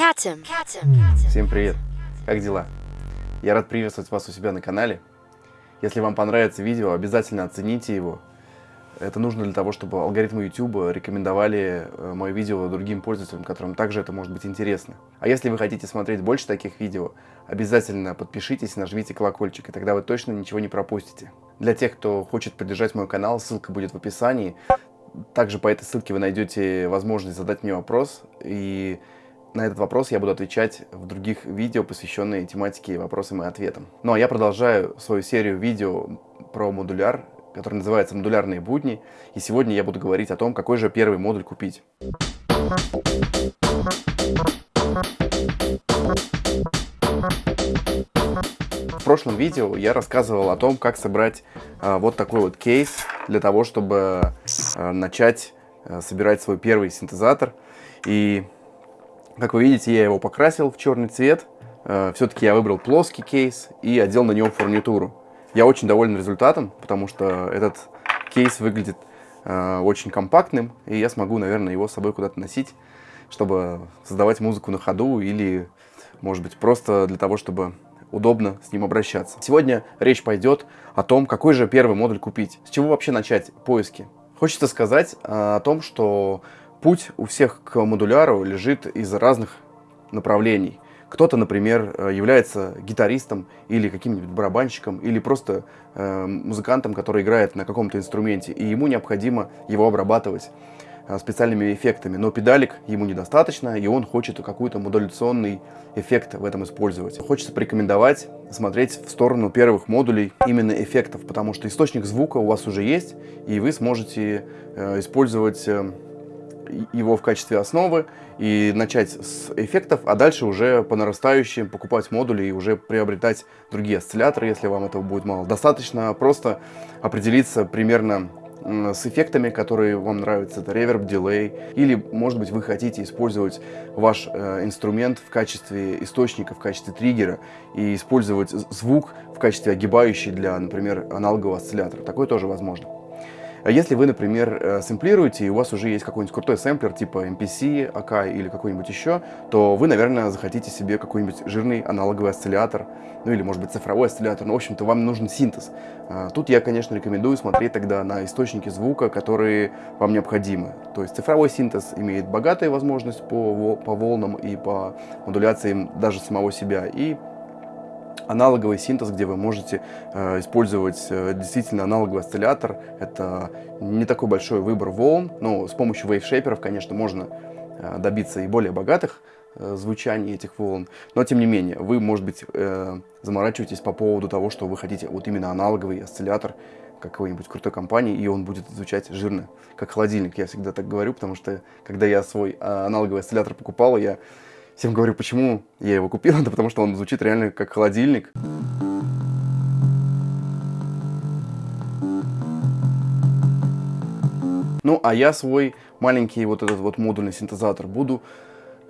Катем. Всем привет! Как дела? Я рад приветствовать вас у себя на канале. Если вам понравится видео, обязательно оцените его. Это нужно для того, чтобы алгоритмы YouTube рекомендовали э, мое видео другим пользователям, которым также это может быть интересно. А если вы хотите смотреть больше таких видео, обязательно подпишитесь и нажмите колокольчик, и тогда вы точно ничего не пропустите. Для тех, кто хочет поддержать мой канал, ссылка будет в описании. Также по этой ссылке вы найдете возможность задать мне вопрос, и на этот вопрос я буду отвечать в других видео, посвященные тематике вопросам и ответам. Ну а я продолжаю свою серию видео про модуляр, который называется «Модулярные будни». И сегодня я буду говорить о том, какой же первый модуль купить. В прошлом видео я рассказывал о том, как собрать э, вот такой вот кейс для того, чтобы э, начать э, собирать свой первый синтезатор. И как вы видите, я его покрасил в черный цвет. Э, Все-таки я выбрал плоский кейс и одел на него фурнитуру. Я очень доволен результатом, потому что этот кейс выглядит э, очень компактным, и я смогу, наверное, его с собой куда-то носить, чтобы создавать музыку на ходу или, может быть, просто для того, чтобы удобно с ним обращаться. Сегодня речь пойдет о том, какой же первый модуль купить. С чего вообще начать поиски? Хочется сказать э, о том, что Путь у всех к модуляру лежит из разных направлений. Кто-то, например, э, является гитаристом или каким-нибудь барабанщиком, или просто э, музыкантом, который играет на каком-то инструменте, и ему необходимо его обрабатывать э, специальными эффектами. Но педалик ему недостаточно, и он хочет какой-то модуляционный эффект в этом использовать. Хочется порекомендовать смотреть в сторону первых модулей именно эффектов, потому что источник звука у вас уже есть, и вы сможете э, использовать... Э, его в качестве основы и начать с эффектов, а дальше уже по нарастающим покупать модули и уже приобретать другие осцилляторы, если вам этого будет мало. Достаточно просто определиться примерно с эффектами, которые вам нравятся, это реверб, дилей, или, может быть, вы хотите использовать ваш э, инструмент в качестве источника, в качестве триггера, и использовать звук в качестве огибающий для, например, аналогового осциллятора. Такое тоже возможно. А если вы, например, э, сэмплируете, и у вас уже есть какой-нибудь крутой сэмплер, типа MPC, AK или какой-нибудь еще, то вы, наверное, захотите себе какой-нибудь жирный аналоговый осциллятор, ну или, может быть, цифровой осциллятор, но, в общем-то, вам нужен синтез. А, тут я, конечно, рекомендую смотреть тогда на источники звука, которые вам необходимы. То есть цифровой синтез имеет богатую возможность по, по волнам и по модуляциям даже самого себя, и аналоговый синтез, где вы можете э, использовать э, действительно аналоговый осциллятор. Это не такой большой выбор волн, но с помощью вейвшейперов, конечно, можно э, добиться и более богатых э, звучаний этих волн. Но, тем не менее, вы, может быть, э, заморачиваетесь по поводу того, что вы хотите вот именно аналоговый осциллятор какой-нибудь крутой компании, и он будет звучать жирно, как холодильник. Я всегда так говорю, потому что, когда я свой э, аналоговый осциллятор покупал, я Всем говорю, почему я его купил, это потому что он звучит реально как холодильник. Ну, а я свой маленький вот этот вот модульный синтезатор буду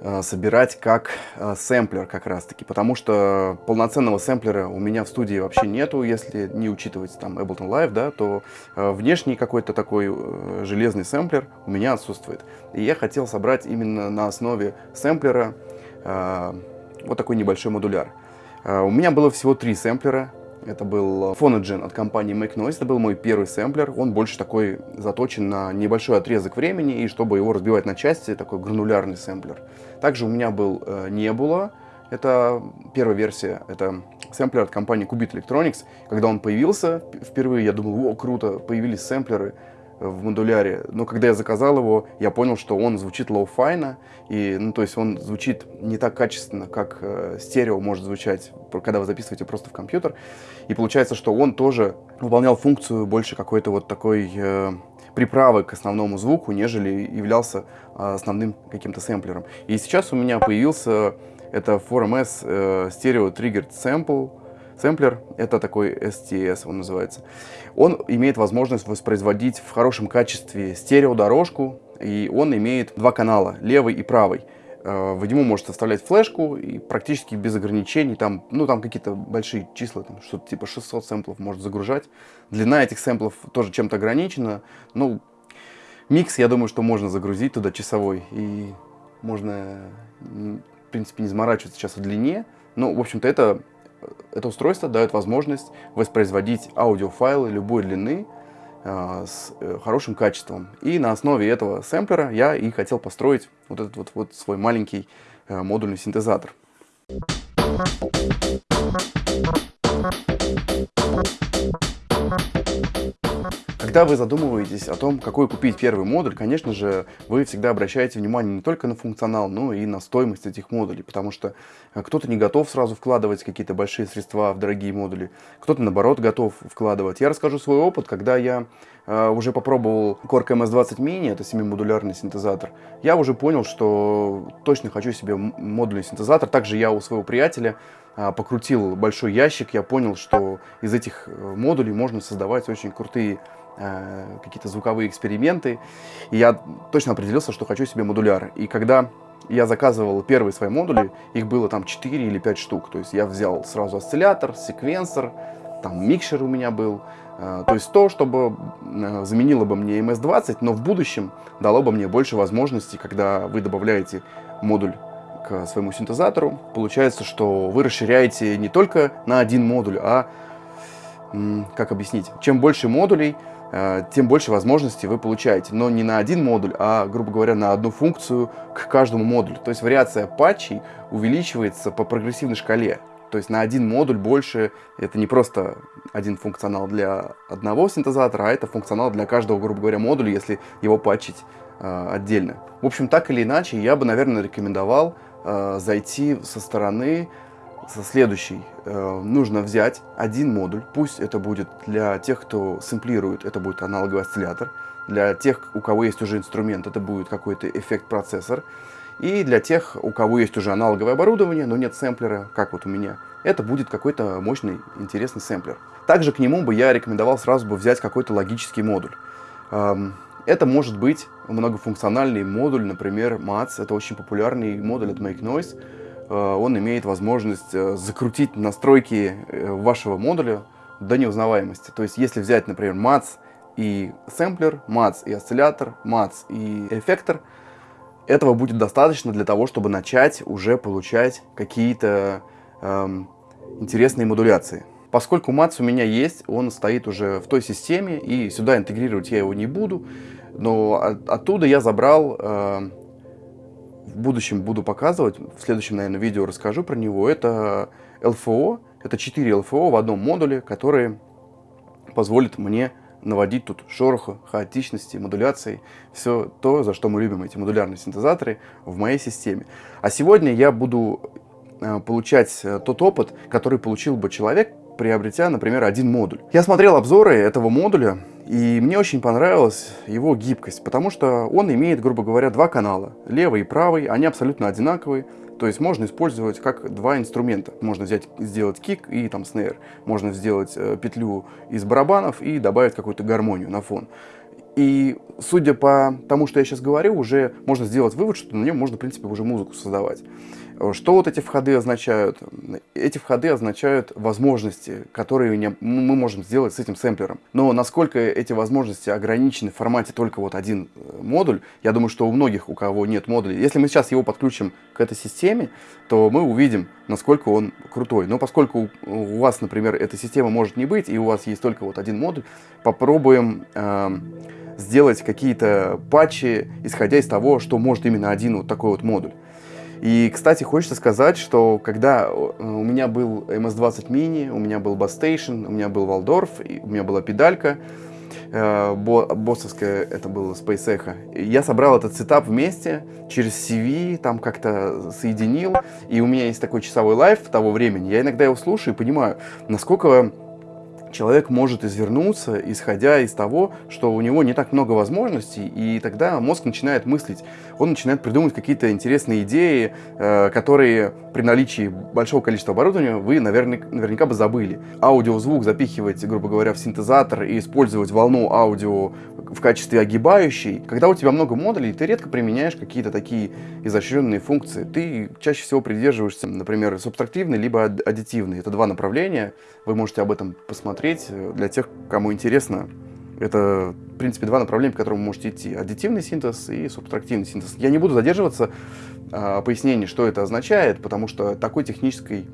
э, собирать как э, сэмплер как раз таки, потому что полноценного сэмплера у меня в студии вообще нету, если не учитывать там Ableton Live, да, то э, внешний какой-то такой э, железный сэмплер у меня отсутствует. И я хотел собрать именно на основе сэмплера вот такой небольшой модуляр. Э, у меня было всего три сэмплера. Это был Phonogen от компании Make Noise. Это был мой первый сэмплер. Он больше такой заточен на небольшой отрезок времени, и чтобы его разбивать на части, такой гранулярный сэмплер. Также у меня был э, Nebula. Это первая версия. Это сэмплер от компании Qubit Electronics. Когда он появился впервые, я думал, о, круто, появились сэмплеры в модуляре. Но когда я заказал его, я понял, что он звучит лоу-файно, и, ну, то есть он звучит не так качественно, как э, стерео может звучать, когда вы записываете просто в компьютер. И получается, что он тоже выполнял функцию больше какой-то вот такой э, приправы к основному звуку, нежели являлся э, основным каким-то сэмплером. И сейчас у меня появился это 4MS э, Stereo Triggered Sample, Сэмплер, это такой STS он называется, он имеет возможность воспроизводить в хорошем качестве стереодорожку, и он имеет два канала, левый и правый. Э, в него можете вставлять флешку и практически без ограничений, там, ну, там какие-то большие числа, там, что-то типа 600 сэмплов может загружать. Длина этих сэмплов тоже чем-то ограничена. Ну, микс, я думаю, что можно загрузить туда часовой, и можно в принципе, не заморачиваться сейчас о длине. Но, в общем-то, это, это устройство дает возможность воспроизводить аудиофайлы любой длины э, с э, хорошим качеством. И на основе этого сэмплера я и хотел построить вот этот вот, вот свой маленький э, модульный синтезатор. Когда вы задумываетесь о том, какой купить первый модуль, конечно же, вы всегда обращаете внимание не только на функционал, но и на стоимость этих модулей, потому что э, кто-то не готов сразу вкладывать какие-то большие средства в дорогие модули, кто-то, наоборот, готов вкладывать. Я расскажу свой опыт, когда я э, уже попробовал Core MS-20 Mini, это 7-модулярный синтезатор, я уже понял, что точно хочу себе модульный синтезатор. Также я у своего приятеля э, покрутил большой ящик, я понял, что из этих э, модулей можно создавать очень крутые Э, какие-то звуковые эксперименты. И я точно определился, что хочу себе модуляр. И когда я заказывал первые свои модули, их было там 4 или 5 штук. То есть я взял сразу осциллятор, секвенсор, там микшер у меня был. Э, то есть то, чтобы э, заменило бы мне MS-20, но в будущем дало бы мне больше возможностей, когда вы добавляете модуль к своему синтезатору. Получается, что вы расширяете не только на один модуль, а, как объяснить, чем больше модулей, тем больше возможностей вы получаете. Но не на один модуль, а, грубо говоря, на одну функцию к каждому модулю. То есть вариация патчей увеличивается по прогрессивной шкале. То есть на один модуль больше, это не просто один функционал для одного синтезатора, а это функционал для каждого, грубо говоря, модуля, если его патчить э, отдельно. В общем, так или иначе, я бы, наверное, рекомендовал э, зайти со стороны со следующей. Э, нужно взять один модуль, пусть это будет для тех, кто сэмплирует, это будет аналоговый осциллятор, для тех, у кого есть уже инструмент, это будет какой-то эффект-процессор, и для тех, у кого есть уже аналоговое оборудование, но нет сэмплера, как вот у меня, это будет какой-то мощный, интересный сэмплер. Также к нему бы я рекомендовал сразу бы взять какой-то логический модуль. Эм, это может быть многофункциональный модуль, например, MATS, это очень популярный модуль от Make Noise, он имеет возможность э, закрутить настройки э, вашего модуля до неузнаваемости. То есть, если взять, например, MATS и сэмплер, MATS и осциллятор, MATS и эффектор, этого будет достаточно для того, чтобы начать уже получать какие-то эм, интересные модуляции. Поскольку MATS у меня есть, он стоит уже в той системе, и сюда интегрировать я его не буду, но от, оттуда я забрал э, в будущем буду показывать, в следующем, наверное, видео расскажу про него, это LFO, это 4 LFO в одном модуле, которые позволят мне наводить тут шороха, хаотичности, модуляции, все то, за что мы любим эти модулярные синтезаторы в моей системе. А сегодня я буду э, получать э, тот опыт, который получил бы человек, приобретя, например, один модуль. Я смотрел обзоры этого модуля, и мне очень понравилась его гибкость, потому что он имеет, грубо говоря, два канала, левый и правый, они абсолютно одинаковые, то есть можно использовать как два инструмента. Можно взять, сделать кик и там снейр, можно сделать э, петлю из барабанов и добавить какую-то гармонию на фон. И судя по тому, что я сейчас говорю, уже можно сделать вывод, что на нем можно, в принципе, уже музыку создавать. Что вот эти входы означают? Эти входы означают возможности, которые мы можем сделать с этим сэмплером. Но насколько эти возможности ограничены в формате только вот один э, модуль, я думаю, что у многих, у кого нет модулей, если мы сейчас его подключим к этой системе, то мы увидим, насколько он крутой. Но поскольку у вас, например, эта система может не быть, и у вас есть только вот один модуль, попробуем э, сделать какие-то патчи, исходя из того, что может именно один вот такой вот модуль. И, кстати, хочется сказать, что когда у меня был MS-20 Mini, у меня был Bass Station, у меня был Waldorf, у меня была педалька, э, боссовская, это было Space Echo. Я собрал этот сетап вместе, через CV, там как-то соединил, и у меня есть такой часовой лайф того времени. Я иногда его слушаю и понимаю, насколько человек может извернуться, исходя из того, что у него не так много возможностей, и тогда мозг начинает мыслить, он начинает придумывать какие-то интересные идеи, э, которые при наличии большого количества оборудования вы наверняка, наверняка бы забыли. Аудиозвук запихивать, грубо говоря, в синтезатор и использовать волну аудио в качестве огибающей. Когда у тебя много модулей, ты редко применяешь какие-то такие изощренные функции. Ты чаще всего придерживаешься, например, субтрактивной либо аддитивной. Это два направления. Вы можете об этом посмотреть для тех, кому интересно Это, в принципе, два направления, по которым вы можете идти. Аддитивный синтез и субтрактивный синтез. Я не буду задерживаться а, пояснении, что это означает, потому что такой технической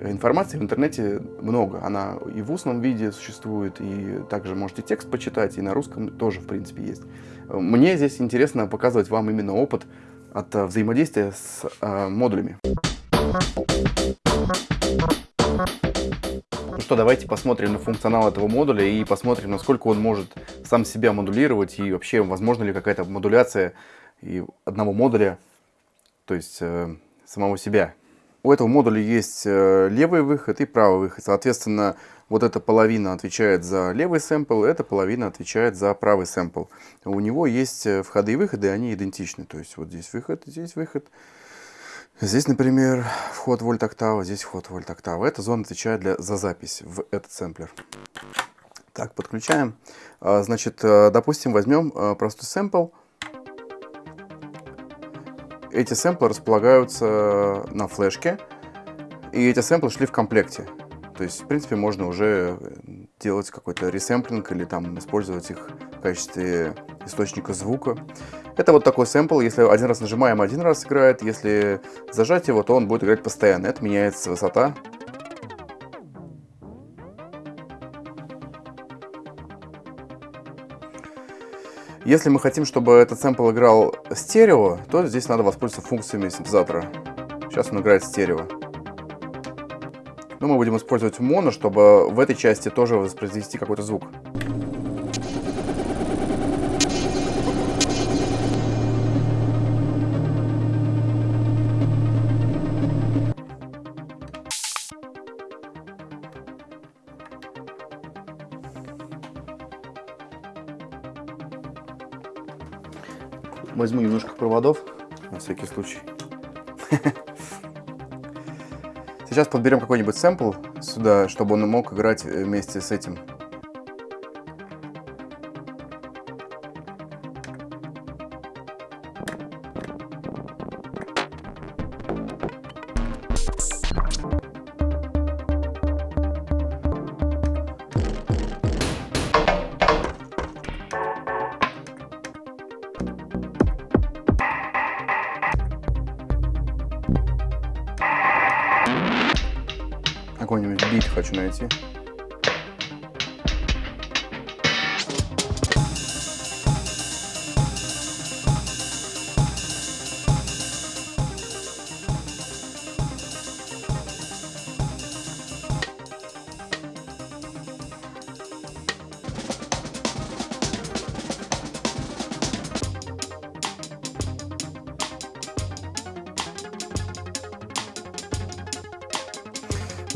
информации в интернете много. Она и в устном виде существует, и также можете текст почитать, и на русском тоже, в принципе, есть. Мне здесь интересно показывать вам именно опыт от а, взаимодействия с а, модулями. Ну что, давайте посмотрим на функционал этого модуля и посмотрим, насколько он может сам себя модулировать и вообще, возможно ли какая-то модуляция и одного модуля, то есть э, самого себя. У этого модуля есть э, левый выход и правый выход. Соответственно, вот эта половина отвечает за левый сэмпл, эта половина отвечает за правый сэмпл. У него есть э, входы и выходы, они идентичны. То есть вот здесь выход, здесь выход. Здесь, например, вход вольт октава, здесь вход вольт октава. Эта зона отвечает для, за запись в этот сэмплер. Так, подключаем. А, значит, э, допустим, возьмем э, простой сэмпл. Эти сэмплы располагаются на флешке, и эти сэмплы шли в комплекте. То есть, в принципе, можно уже делать какой-то ресэмплинг или там использовать их в качестве источника звука. Это вот такой сэмпл, если один раз нажимаем, один раз играет, если зажать его, то он будет играть постоянно. Это меняется высота. Если мы хотим, чтобы этот сэмпл играл стерео, то здесь надо воспользоваться функциями синтезатора. Сейчас он играет стерео. Но мы будем использовать моно, чтобы в этой части тоже воспроизвести какой-то звук. Возьму немножко проводов, на всякий случай. Сейчас подберем какой-нибудь сэмпл сюда, чтобы он мог играть вместе с этим.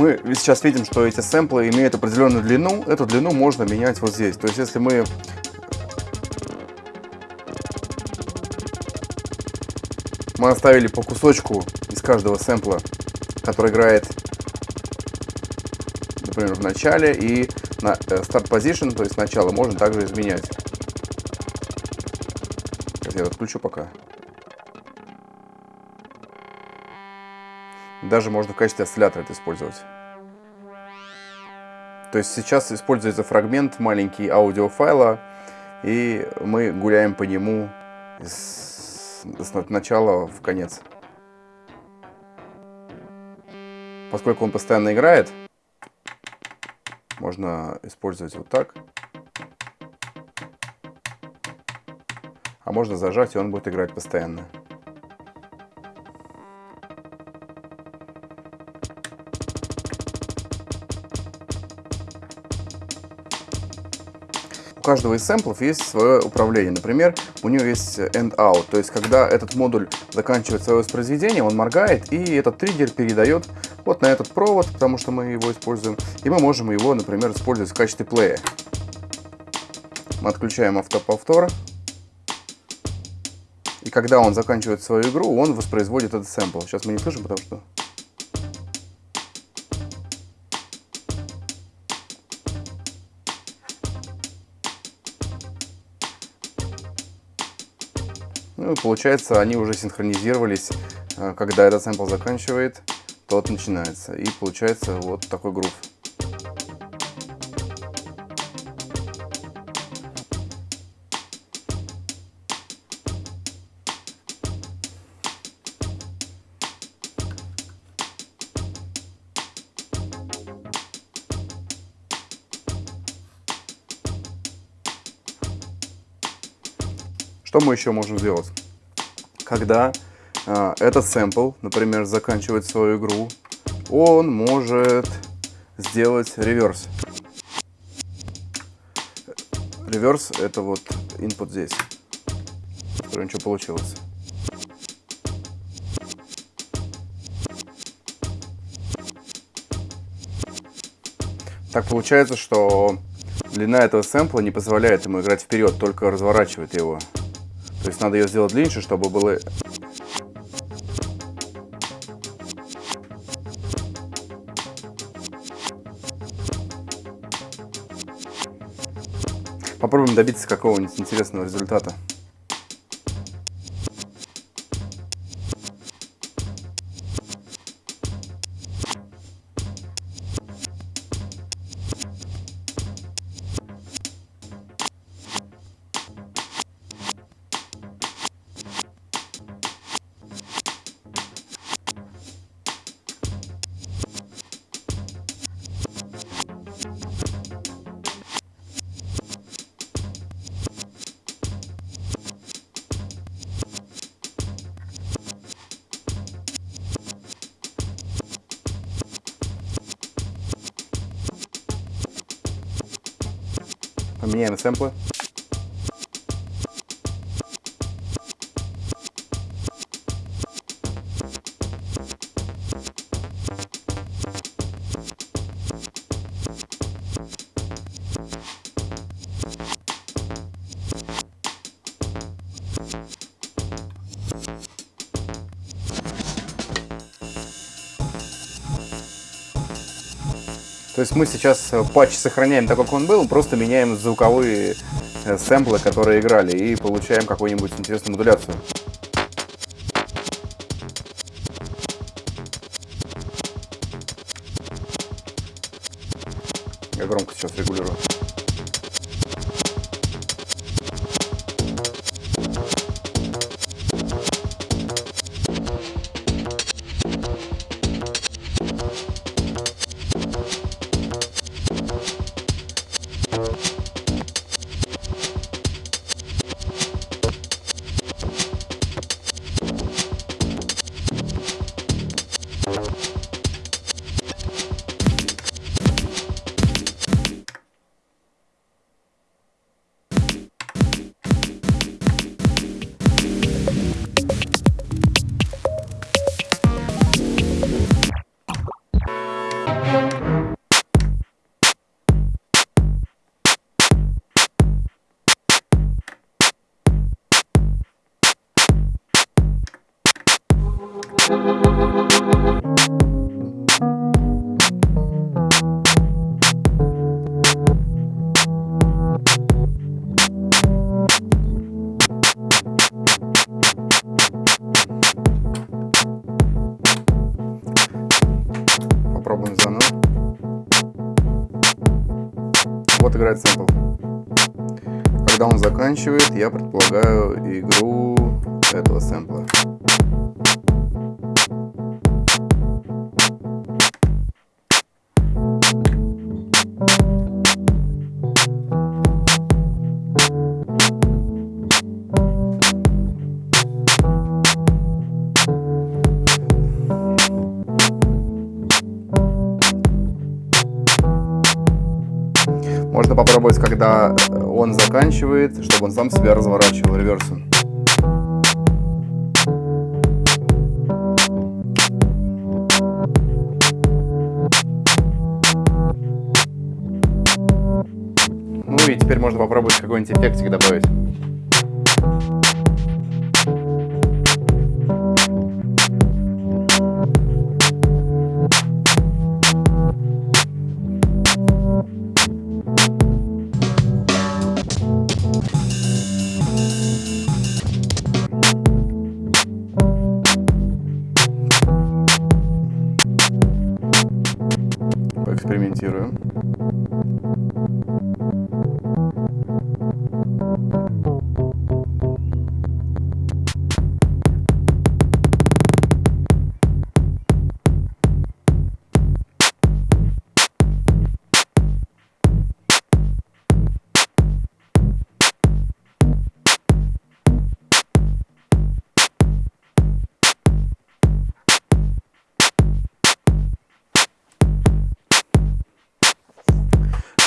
Мы сейчас видим, что эти сэмплы имеют определенную длину. Эту длину можно менять вот здесь. То есть, если мы мы оставили по кусочку из каждого сэмпла, который играет, например, в начале и на э, start position, то есть начало, можно также изменять. Я отключу пока. Даже можно в качестве осциллятора это использовать. То есть сейчас используется фрагмент маленький аудиофайла, и мы гуляем по нему с, с начала в конец. Поскольку он постоянно играет, можно использовать вот так. А можно зажать, и он будет играть постоянно. У каждого из сэмплов есть свое управление. Например, у него есть end-out, то есть когда этот модуль заканчивает свое воспроизведение, он моргает, и этот триггер передает вот на этот провод, потому что мы его используем, и мы можем его, например, использовать в качестве плея. Мы отключаем автоповтор, и когда он заканчивает свою игру, он воспроизводит этот сэмпл. Сейчас мы не слышим, потому что Ну, получается, они уже синхронизировались. Э, когда этот сэмпл заканчивает, тот начинается. И получается вот такой грув. Что мы еще можем сделать? Когда э, этот сэмпл, например, заканчивает свою игру, он может сделать реверс. Реверс это вот input здесь. Посмотрим, что получилось. Так получается, что длина этого сэмпла не позволяет ему играть вперед, только разворачивает его. То есть надо ее сделать длиннее, чтобы было... Попробуем добиться какого-нибудь интересного результата. Поменяем сэмплы. То есть мы сейчас э, патч сохраняем так, как он был, просто меняем звуковые э, сэмплы, которые играли, и получаем какую-нибудь интересную модуляцию. Сэмпл. Когда он заканчивает, я предполагаю игру этого сэмпла. Он сам себя разворачивал реверсом. Ну и теперь можно попробовать какой-нибудь эффектик добавить.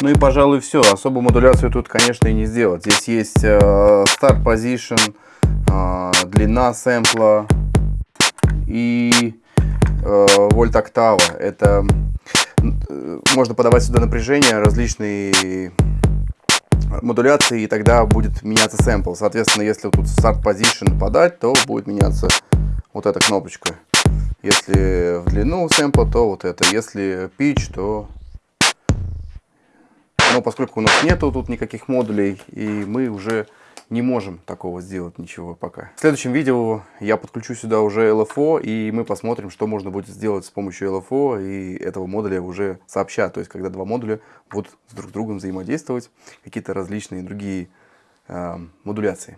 Ну и, пожалуй, все. Особо модуляцию тут, конечно, и не сделать. Здесь есть э, Start Position, э, длина сэмпла и э, вольт октава. Это э, можно подавать сюда напряжение, различные модуляции, и тогда будет меняться сэмпл. Соответственно, если тут Start Position подать, то будет меняться вот эта кнопочка. Если в длину сэмпла, то вот это. Если pitch, то... Но поскольку у нас нету тут никаких модулей, и мы уже не можем такого сделать ничего пока. В следующем видео я подключу сюда уже LFO, и мы посмотрим, что можно будет сделать с помощью LFO и этого модуля уже сообща. То есть, когда два модуля будут с друг другом взаимодействовать, какие-то различные другие э, модуляции.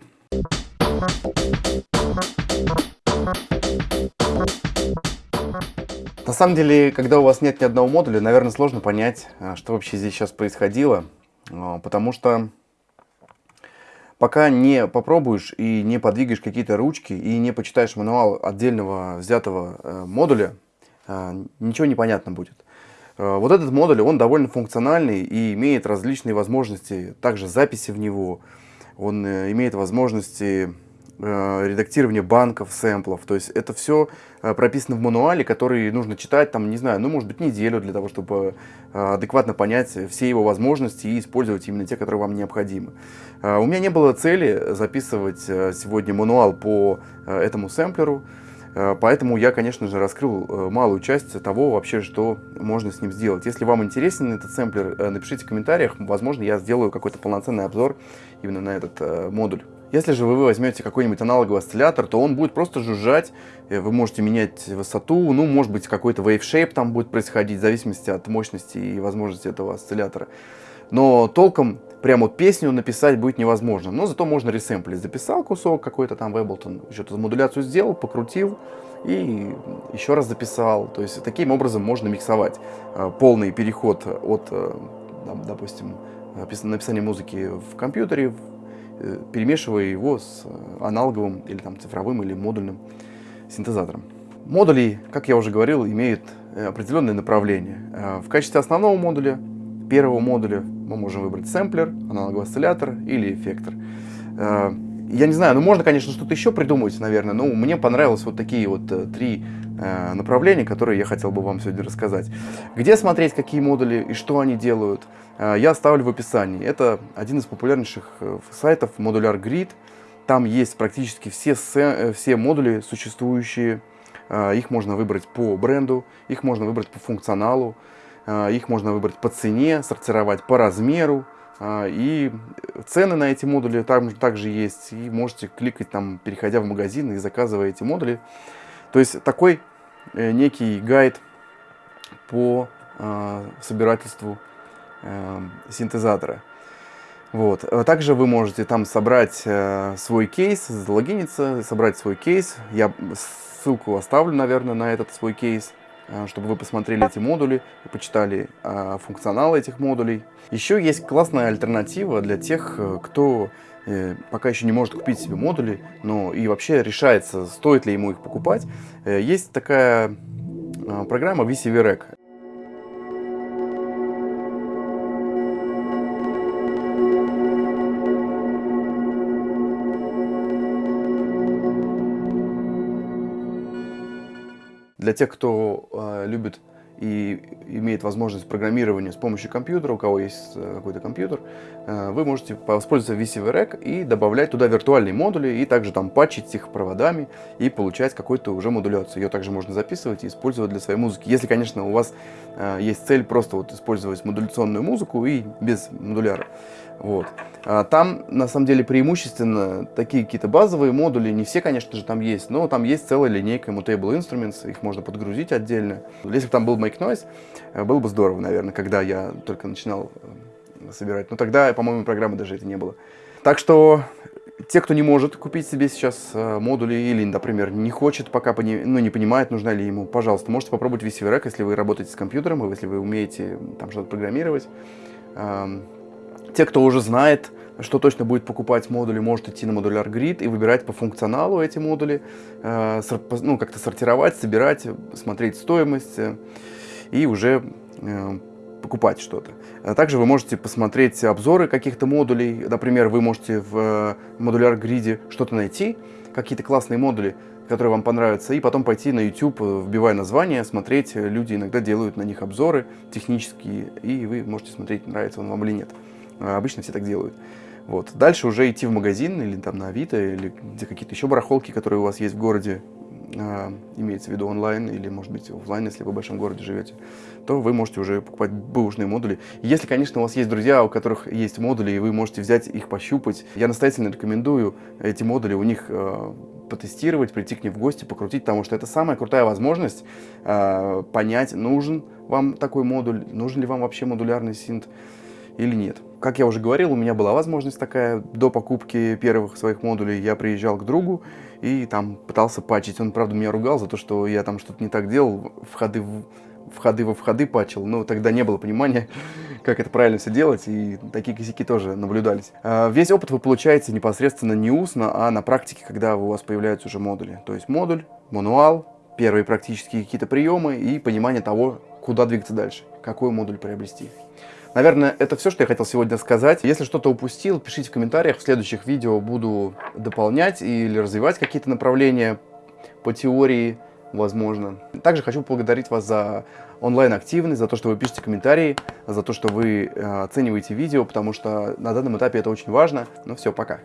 На самом деле, когда у вас нет ни одного модуля, наверное, сложно понять, а, что вообще здесь сейчас происходило, а, потому что пока не попробуешь и не подвигаешь какие-то ручки и не почитаешь мануал отдельного взятого э, модуля, а, ничего не понятно будет. Вот этот модуль, он довольно функциональный и имеет различные возможности, также записи в него, он э, имеет возможности редактирование банков, сэмплов. То есть это все э, прописано в мануале, который нужно читать, там, не знаю, ну, может быть, неделю для того, чтобы э, адекватно понять все его возможности и использовать именно те, которые вам необходимы. У меня не было цели записывать сегодня мануал по этому сэмплеру, Поэтому я, конечно же, раскрыл малую часть того вообще, что можно с ним сделать. Если вам интересен этот сэмплер, напишите в комментариях. Возможно, я сделаю какой-то полноценный обзор именно на этот модуль. Если же вы возьмете какой-нибудь аналоговый осциллятор, то он будет просто жужжать, э, вы можете менять высоту, ну, может быть, какой-то wave shape там будет происходить, в зависимости от мощности и возможности этого осциллятора. Но толком прям вот песню написать будет невозможно. Но зато можно ресэмплить. Записал кусок какой-то там в Ableton, что-то модуляцию сделал, покрутил и еще раз записал. То есть таким образом можно миксовать э, полный переход от, э, допустим, написания музыки в компьютере, перемешивая его с э, аналоговым или там цифровым или модульным синтезатором. Модули, как я уже говорил, имеют э, определенное направление. В качестве основного модуля, первого модуля, мы можем выбрать сэмплер, аналоговый осциллятор или эффектор. Я не знаю, ну можно, конечно, что-то еще придумать, наверное, но мне понравилось вот такие вот три направления, которые я хотел бы вам сегодня рассказать. Где смотреть, какие модули и что они делают – Э, я оставлю в описании. Это один из популярнейших э, сайтов Modular Grid. Там есть практически все, э, все модули существующие. Их можно выбрать по бренду, их можно выбрать по функционалу, их можно выбрать по цене, сортировать по размеру. И цены на эти модули там также есть. И можете кликать там, переходя в магазин и заказывая эти модули. То есть такой некий гайд по собирательству э, синтезатора. Вот. А также вы можете там собрать э, свой кейс, залогиниться, собрать свой кейс. Я ссылку оставлю, наверное, на этот свой кейс, э, чтобы вы посмотрели эти модули и почитали э, функционал этих модулей. Еще есть классная альтернатива для тех, э, кто э, пока еще не может купить себе модули, но и вообще решается, стоит ли ему их покупать. Э, есть такая э, программа VCVREC. Для тех, кто э, любит и имеет возможность программирования с помощью компьютера, у кого есть э, какой-то компьютер, э, вы можете воспользоваться VCVREC и добавлять туда виртуальные модули, и также там патчить их проводами и получать какую-то уже модуляцию. Ее также можно записывать и использовать для своей музыки. Если, конечно, у вас есть цель просто вот использовать модуляционную музыку и без модуляра. Вот. А там, на самом деле, преимущественно такие какие-то базовые модули, не все, конечно же, там есть, но там есть целая линейка Mutable Instruments, их можно подгрузить отдельно. Если бы там был Make Noise, э, было бы здорово, наверное, когда я только начинал э, собирать. Но тогда, по-моему, программы даже это не было. Так что те, кто не может купить себе сейчас э, модули или, например, не хочет, пока пони, ну, не понимает, нужна ли ему, пожалуйста, можете попробовать VCVREC, если вы работаете с компьютером, если вы умеете там что-то программировать. Те, кто уже знает, что точно будет покупать модули, может идти на модуляр грид и выбирать по функционалу эти модули, э, ну, как-то сортировать, собирать, смотреть стоимость э, и уже э, покупать что-то. А также вы можете посмотреть обзоры каких-то модулей. Например, вы можете в модуляр гриде что-то найти, какие-то классные модули, которые вам понравятся, и потом пойти на YouTube, вбивая название, смотреть. Люди иногда делают на них обзоры технические, и вы можете смотреть, нравится он вам или нет. А обычно все так делают. Вот. Дальше уже идти в магазин или там на Авито, или где какие-то еще барахолки, которые у вас есть в городе, э, имеется в виду онлайн или, может быть, офлайн, если вы в большом городе живете, то вы можете уже покупать бэушные модули. Если, конечно, у вас есть друзья, у которых есть модули, и вы можете взять их пощупать, я настоятельно рекомендую эти модули у них э, потестировать, прийти к ним в гости, покрутить, потому что это самая крутая возможность э, понять, нужен вам такой модуль, нужен ли вам вообще модулярный синт или нет. Как я уже говорил, у меня была возможность такая, до покупки первых своих модулей я приезжал к другу и там пытался патчить. Он, правда, меня ругал за то, что я там что-то не так делал, входы в входы во входы патчил, но тогда не было понимания, как это правильно все делать, и такие косяки тоже наблюдались. А, весь опыт вы получаете непосредственно не устно, а на практике, когда у вас появляются уже модули. То есть модуль, мануал, первые практические какие-то приемы и понимание того, куда двигаться дальше, какой модуль приобрести. Наверное, это все, что я хотел сегодня сказать. Если что-то упустил, пишите в комментариях. В следующих видео буду дополнять или развивать какие-то направления по теории, возможно. Также хочу поблагодарить вас за онлайн-активность, за то, что вы пишете комментарии, за то, что вы э, оцениваете видео, потому что на данном этапе это очень важно. Ну все, пока.